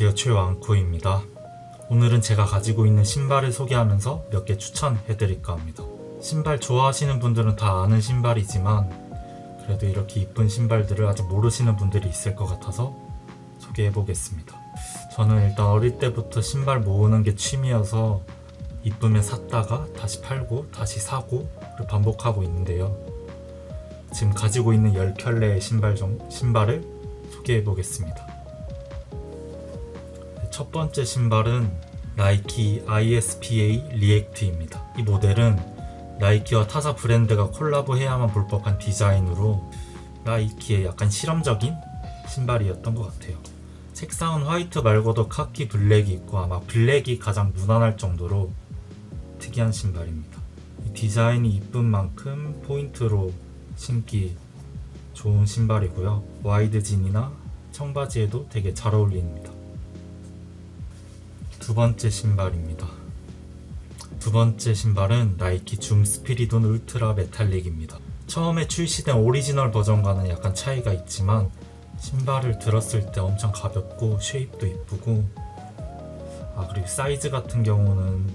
안녕하세요 최왕코입니다. 오늘은 제가 가지고 있는 신발을 소개하면서 몇 개 추천해드릴까 합니다. 신발 좋아하시는 분들은 다 아는 신발이지만 그래도 이렇게 이쁜 신발들을 아직 모르시는 분들이 있을 것 같아서 소개해보겠습니다. 저는 일단 어릴 때부터 신발 모으는 게 취미여서 이쁘면 샀다가 다시 팔고 다시 사고 를 반복하고 있는데요. 지금 가지고 있는 10켤레의 신발 정, 신발을 소개해보겠습니다 첫 번째 신발은 나이키 ISPA 리액트입니다. 이 모델은 나이키와 타사 브랜드가 콜라보해야만 볼 법한 디자인으로 나이키의 약간 실험적인 신발이었던 것 같아요. 색상은 화이트 말고도 카키 블랙이 있고 아마 블랙이 가장 무난할 정도로 특이한 신발입니다. 디자인이 이쁜 만큼 포인트로 신기 좋은 신발이고요. wide 진이나 청바지에도 되게 잘 어울립니다. 두 번째 신발입니다. 두 번째 신발은 나이키 줌 스피리돈 울트라 메탈릭입니다. 처음에 출시된 오리지널 버전과는 약간 차이가 있지만 신발을 들었을 때 엄청 가볍고 shape도 이쁘고 아 그리고 사이즈 같은 경우는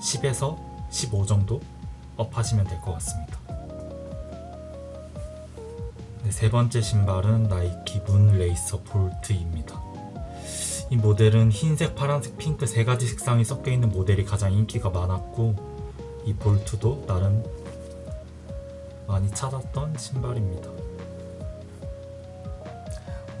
10에서 15 정도 up하시면 될 것 같습니다. 네, 세 번째 신발은 나이키 문 레이서 볼트입니다. 이 모델은 흰색, 파란색, 핑크 세 가지 색상이 섞여 있는 모델이 가장 인기가 많았고 이 볼트도 나름 많이 찾았던 신발입니다.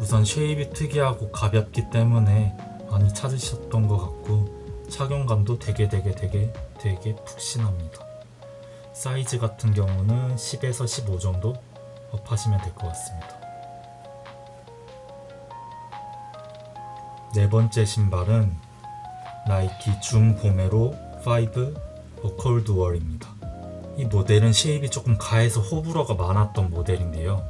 우선 shape이 특이하고 가볍기 때문에 많이 찾으셨던 것 같고 착용감도 되게 되게 되게 되게 푹신합니다. 사이즈 같은 경우는 10에서 15 정도 up하시면 될 것 같습니다. 네 번째 신발은 나이키 줌 보메로 5 A-COLD-WALL입니다. 이 모델은 shape이 조금 과해서 호불호가 많았던 모델인데요.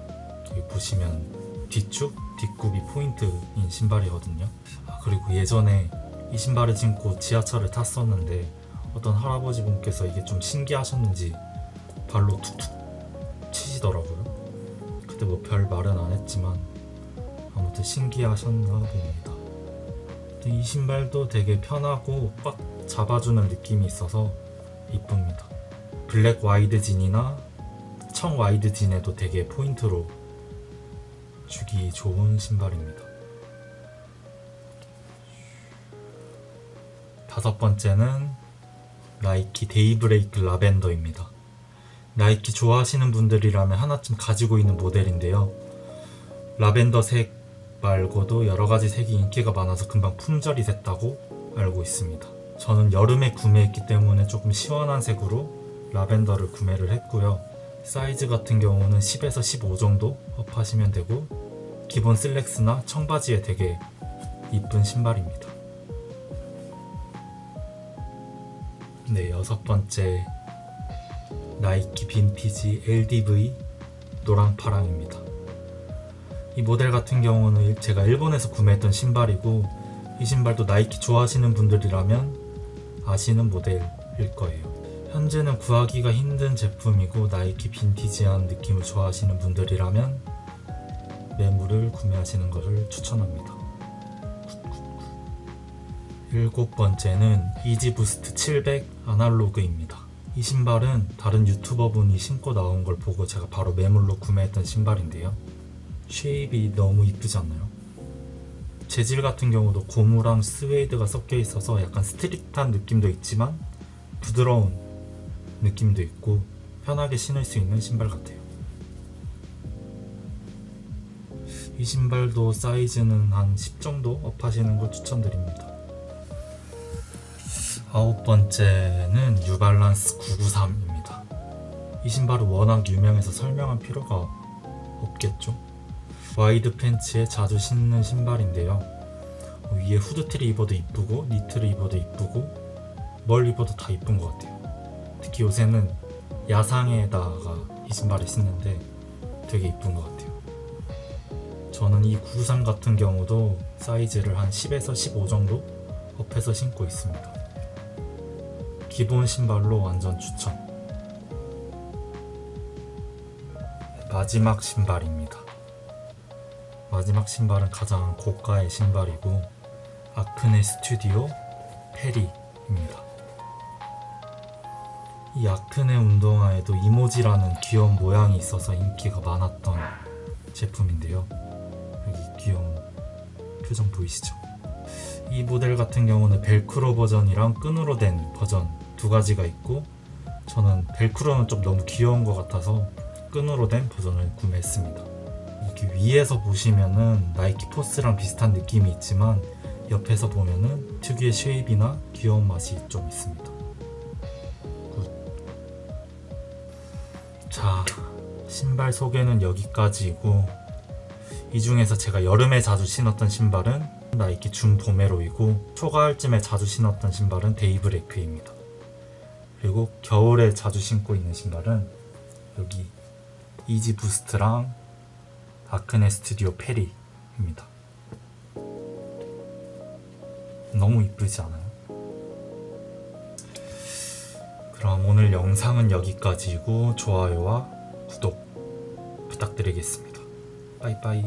여기 보시면 뒤축, 뒷굽이 포인트인 신발이거든요. 아, 그리고 예전에 이 신발을 신고 지하철을 탔었는데 어떤 할아버지 분께서 이게 좀 신기하셨는지 발로 툭툭 치시더라고요. 그때 뭐 별 말은 안 했지만 아무튼 신기하셨나 봅니다. 이 신발도 되게 편하고 꽉 잡아주는 느낌이 있어서 이쁩니다. 블랙 wide 진이나 청 wide 진에도 되게 포인트로 주기 좋은 신발입니다. 다섯 번째는 나이키 데이브레이크 라벤더입니다. 나이키 좋아하시는 분들이라면 하나쯤 가지고 있는 모델인데요. 라벤더색 말고도 여러가지 색이 인기가 많아서 금방 품절이 됐다고 알고 있습니다. 저는 여름에 구매했기 때문에 조금 시원한 색으로 라벤더를 구매를 했고요. 사이즈 같은 경우는 10에서 15 정도 업하시면 되고 기본 슬랙스나 청바지에 되게 이쁜 신발입니다. 네, 여섯 번째 나이키 빈티지 LDV 노랑파랑입니다. 이 모델 같은 경우는 제가 일본에서 구매했던 신발이고 이 신발도 나이키 좋아하시는 분들이라면 아시는 모델일 거예요. 현재는 구하기가 힘든 제품이고 나이키 빈티지한 느낌을 좋아하시는 분들이라면 매물을 구매하시는 것을 추천합니다. 일곱 번째는 이지부스트 700 아날로그입니다. 이 신발은 다른 유튜버 분이 신고 나온 걸 보고 제가 바로 매물로 구매했던 신발인데요 shape이 너무 이쁘지 않나요? 재질 같은 경우도 고무랑 스웨이드가 섞여 있어서 약간 street한 느낌도 있지만 부드러운 느낌도 있고 편하게 신을 수 있는 신발 같아요. 이 신발도 사이즈는 한 10 정도 up하시는 걸 추천드립니다. 아홉 번째는 뉴발란스 993입니다. 이 신발은 워낙 유명해서 설명할 필요가 없겠죠 wide 팬츠에 자주 신는 신발인데요. 위에 후드티를 입어도 이쁘고 니트를 입어도 이쁘고 뭘 입어도 다 이쁜 것 같아요. 특히 요새는 야상에다가 이 신발을 신는데 되게 이쁜 것 같아요. 저는 이 구구삼 같은 경우도 사이즈를 한 10에서 15 정도 up해서 신고 있습니다. 기본 신발로 완전 추천. 마지막 신발입니다 마지막 신발은 가장 고가의 신발이고 아크네 스튜디오 페리입니다. 이 아크네 운동화에도 이모지라는 귀여운 모양이 있어서 인기가 많았던 제품인데요. 여기 귀여운 표정 보이시죠? 이 모델 같은 경우는 벨크로 버전이랑 끈으로 된 버전 두 가지가 있고 저는 벨크로는 좀 너무 귀여운 것 같아서 끈으로 된 버전을 구매했습니다. 이렇게 위에서 보시면은 나이키 포스랑 비슷한 느낌이 있지만 옆에서 보면은 특유의 shape이나 귀여운 맛이 좀 있습니다. good. 자, 신발 소개는 여기까지이고 이 중에서 제가 여름에 자주 신었던 신발은 나이키 줌 보메로이고 초가을쯤에 자주 신었던 신발은 데이브레이크입니다. 그리고 겨울에 자주 신고 있는 신발은 여기 이지 부스트랑 아크네 스튜디오 페리입니다. 너무 이쁘지 않아요? 그럼 오늘 영상은 여기까지이고 좋아요와 구독 부탁드리겠습니다. 빠이빠이.